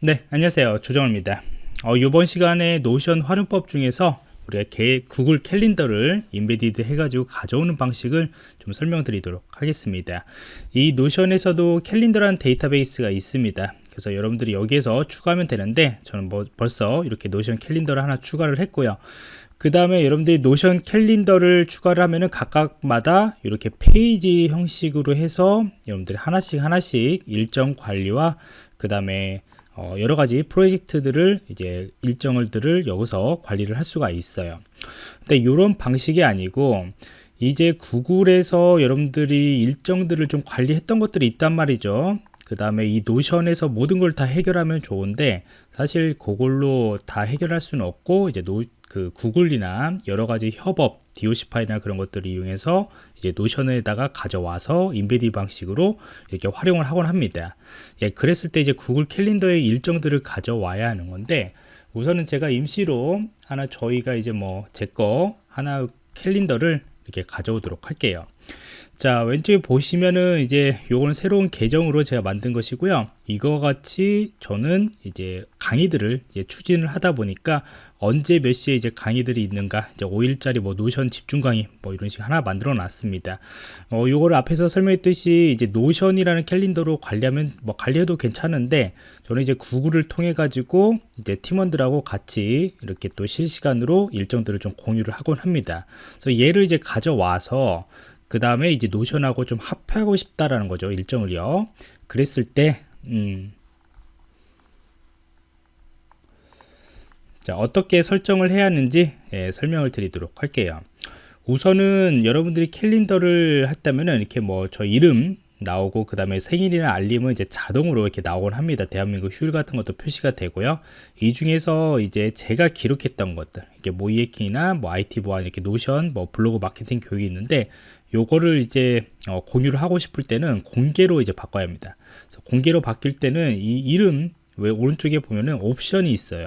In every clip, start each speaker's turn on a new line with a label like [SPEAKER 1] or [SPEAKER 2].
[SPEAKER 1] 네 안녕하세요. 조정호입니다. 어, 이번 시간에 노션 활용법 중에서 우리가 개, 구글 캘린더를 embedded 해가지고 가져오는 방식을 좀 설명드리도록 하겠습니다. 이 노션에서도 캘린더라는 데이터베이스가 있습니다. 그래서 여러분들이 여기에서 추가하면 되는데 저는 뭐 벌써 이렇게 노션 캘린더를 하나 추가를 했고요. 그 다음에 여러분들이 노션 캘린더를 추가를 하면은 각각마다 이렇게 페이지 형식으로 해서 여러분들이 하나씩 하나씩 일정 관리와 그 다음에 어 여러 가지 프로젝트들을 이제 일정을들을 여기서 관리를 할 수가 있어요. 근데 이런 방식이 아니고 이제 구글에서 여러분들이 일정들을 좀 관리했던 것들이 있단 말이죠. 그 다음에 이 노션에서 모든 걸 다 해결하면 좋은데 사실 그걸로 다 해결할 수는 없고 이제 노, 그 구글이나 여러 가지 협업, DOC 파일이나 그런 것들을 이용해서 이제 노션에다가 가져와서 embed 방식으로 이렇게 활용을 하곤 합니다. 예, 그랬을 때 이제 구글 캘린더의 일정들을 가져와야 하는 건데 우선은 제가 임시로 하나 저희가 이제 뭐 제 거 하나 캘린더를 이렇게 가져오도록 할게요. 자 왼쪽에 보시면은 이제 요거는 새로운 계정으로 제가 만든 것이고요. 이거 같이 저는 이제 강의들을 이제 추진을 하다 보니까 언제 몇 시에 이제 강의들이 있는가 이제 5일짜리 뭐 노션 집중 강의 뭐 이런 식 하나 만들어 놨습니다. 어 요거를 앞에서 설명했듯이 이제 노션이라는 캘린더로 관리하면 뭐 관리해도 괜찮은데 저는 이제 구글을 통해 가지고 이제 팀원들하고 같이 이렇게 또 실시간으로 일정들을 좀 공유를 하곤 합니다. 그래서 얘를 이제 가져와서 그 다음에 이제 노션하고 좀 합하고 싶다라는 거죠 일정을요. 그랬을 때 음, 자 어떻게 설정을 해야 하는지 예, 설명을 드리도록 할게요. 우선은 여러분들이 캘린더를 했다면은 이렇게 뭐 저 이름 나오고 그 다음에 생일이나 알림은 이제 자동으로 이렇게 나오곤 합니다. 대한민국 휴일 같은 것도 표시가 되고요. 이 중에서 이제 제가 기록했던 것들 이게 모이에킹이나 뭐 IT 보안 이렇게 노션 뭐 블로그 마케팅 교육이 있는데 요거를 이제 어, 공유를 하고 싶을 때는 공개로 이제 바꿔야 합니다. 공개로 바뀔 때는 이 이름 왜 오른쪽에 보면은 옵션이 있어요.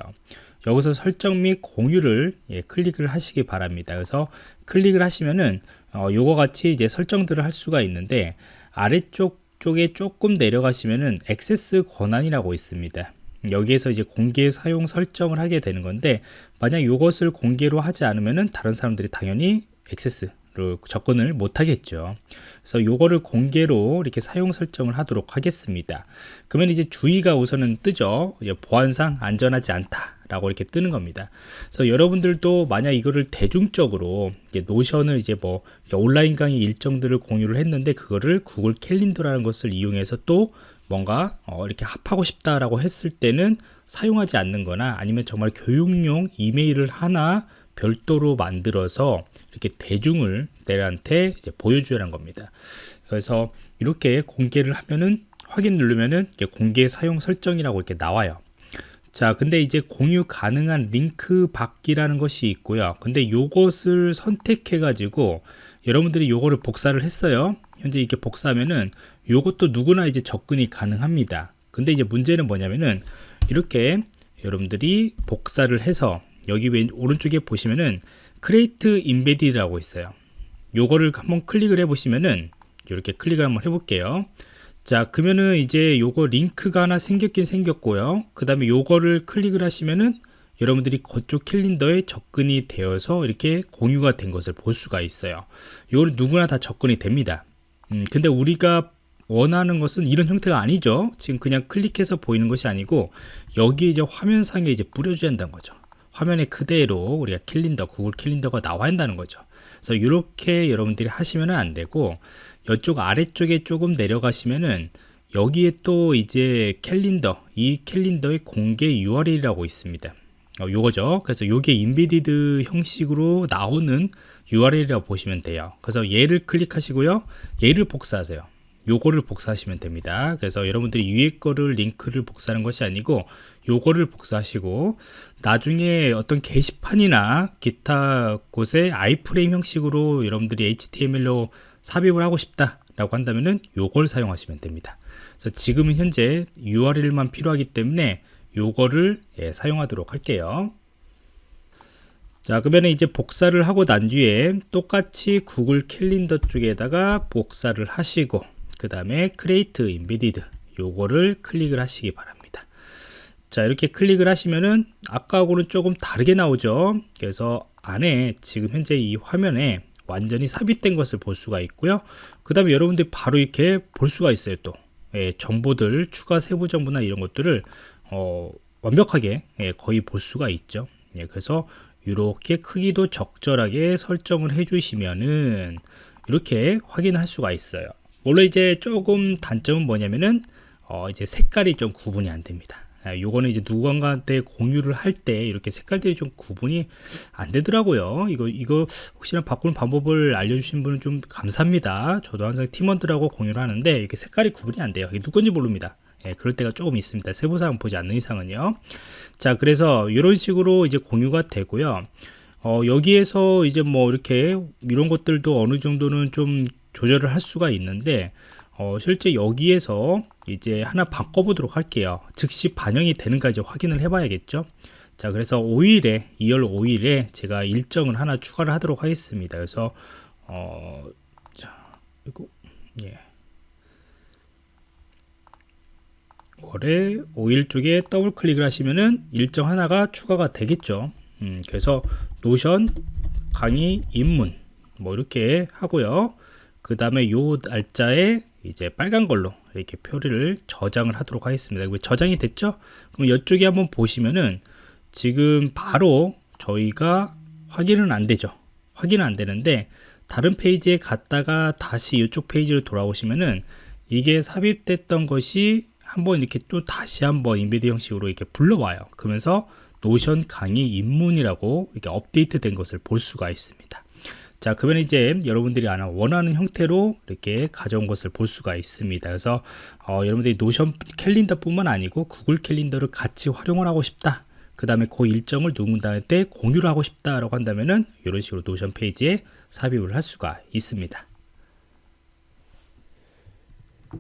[SPEAKER 1] 여기서 설정 및 공유를 예, 클릭을 하시기 바랍니다. 그래서 클릭을 하시면은 어, 요거 같이 이제 설정들을 할 수가 있는데 아래쪽 쪽에 조금 내려가시면은 액세스 권한이라고 있습니다. 여기에서 이제 공개 사용 설정을 하게 되는 건데 만약 이것을 공개로 하지 않으면은 다른 사람들이 당연히 액세스 접근을 못 하겠죠. 그래서 요거를 공개로 이렇게 사용 설정을 하도록 하겠습니다. 그러면 이제 주의가 우선은 뜨죠. 보안상 안전하지 않다 라고 이렇게 뜨는 겁니다. 그래서 여러분들도 만약 이거를 대중적으로 이제 노션을 이제 뭐 온라인 강의 일정들을 공유를 했는데 그거를 구글 캘린더라는 것을 이용해서 또 뭔가 어 이렇게 합하고 싶다라고 했을 때는 사용하지 않는 거나 아니면 정말 교육용 이메일을 하나 별도로 만들어서 이렇게 대중을 내한테 보여주라는 겁니다. 그래서 이렇게 공개를 하면은 확인 누르면은 공개 사용 설정이라고 이렇게 나와요. 자 근데 이제 공유 가능한 링크 받기라는 것이 있고요 근데 요것을 선택해 가지고 여러분들이 요거를 복사를 했어요 현재 이렇게 복사하면은 요것도 누구나 이제 접근이 가능합니다 근데 이제 문제는 뭐냐면은 이렇게 여러분들이 복사를 해서 여기 왼 오른쪽에 보시면은 Create embed라고 있어요. 요거를 한번 클릭을 해 보시면은 이렇게 클릭을 한번 해 볼게요. 자 그러면은 이제 요거 링크가 하나 생겼긴 생겼고요. 그 다음에 요거를 클릭을 하시면은 여러분들이 그쪽 캘린더에 접근이 되어서 이렇게 공유가 된 것을 볼 수가 있어요. 요걸 누구나 다 접근이 됩니다. 음, 근데 우리가 원하는 것은 이런 형태가 아니죠. 지금 그냥 클릭해서 보이는 것이 아니고 여기 이제 화면상에 이제 뿌려줘야 한다는 거죠 화면에 그대로 우리가 캘린더 구글 캘린더가 나와야 한다는 거죠. 그래서 이렇게 여러분들이 하시면 안 되고 이쪽 아래쪽에 조금 내려가시면은 여기에 또 이제 캘린더 이 캘린더의 공개 URL이라고 있습니다. 어, 요거죠. 그래서 요게 인비디드 형식으로 나오는 URL이라고 보시면 돼요. 그래서 얘를 클릭하시고요. 얘를 복사하세요 요거를 복사하시면 됩니다. 그래서 여러분들이 위에 거를 링크를 복사하는 것이 아니고 요거를 복사하시고 나중에 어떤 게시판이나 기타 곳에 아이프레임 형식으로 여러분들이 HTML로 삽입을 하고 싶다 라고 한다면은 요걸 사용하시면 됩니다. 그래서 지금은 현재 URL만 필요하기 때문에 요거를 예, 사용하도록 할게요. 자 그러면 이제 복사를 하고 난 뒤에 똑같이 구글 캘린더 쪽에다가 복사를 하시고 그 다음에 create embedded 요거를 클릭을 하시기 바랍니다. 자 이렇게 클릭을 하시면은 아까하고는 조금 다르게 나오죠? 그래서 안에 지금 현재 이 화면에 완전히 삽입된 것을 볼 수가 있고요. 그 다음에 여러분들이 바로 이렇게 볼 수가 있어요 또. 예, 정보들 추가 세부 정보나 이런 것들을 어, 완벽하게 예, 거의 볼 수가 있죠. 예, 그래서 이렇게 크기도 적절하게 설정을 해 주시면은 이렇게 확인할 수가 있어요 물론 이제 조금 단점은 뭐냐면은 어, 이제 색깔이 좀 구분이 안 됩니다 아, 요거는 이제 누군가한테 공유를 할 때 이렇게 색깔들이 좀 구분이 안 되더라고요. 이거 이거 혹시나 바꾸는 방법을 알려주신 분은 좀 감사합니다. 저도 항상 팀원들하고 공유를 하는데 이렇게 색깔이 구분이 안 돼요. 이게 누군지 모릅니다. 예, 그럴 때가 조금 있습니다. 세부사항 보지 않는 이상은요. 자, 그래서 이런 식으로 이제 공유가 되고요. 어, 여기에서 이제 뭐 이렇게 이런 것들도 어느 정도는 좀 조절을 할 수가 있는데 어, 실제 여기에서 이제 하나 바꿔보도록 할게요. 즉시 반영이 되는가 이제 확인을 해 봐야겠죠. 자, 그래서 5일에 2월 5일에 제가 일정을 하나 추가를 하도록 하겠습니다. 그래서 어, 자, 이거 예. 월에 5일 쪽에 더블 클릭을 하시면은 일정 하나가 추가가 되겠죠. 음, 그래서 노션 강의 입문 뭐 이렇게 하고요. 그 다음에 요 날짜에 이제 빨간 걸로 이렇게 표를 저장을 하도록 하겠습니다. 저장이 됐죠? 그럼 이쪽에 한번 보시면은 지금 바로 저희가 확인은 안 되죠. 확인은 안 되는데 다른 페이지에 갔다가 다시 이쪽 페이지로 돌아오시면은 이게 삽입됐던 것이 한번 이렇게 또 다시 한번 embed 형식으로 이렇게 불러와요. 그러면서 노션 강의 입문이라고 이렇게 업데이트 된 것을 볼 수가 있습니다. 자 그러면 이제 여러분들이 원하는 형태로 이렇게 가져온 것을 볼 수가 있습니다. 그래서 어, 여러분들이 노션 캘린더 뿐만 아니고 구글 캘린더를 같이 활용을 하고 싶다. 그 다음에 그 일정을 누군가한테 공유를 하고 싶다라고 한다면은 이런 식으로 노션 페이지에 삽입을 할 수가 있습니다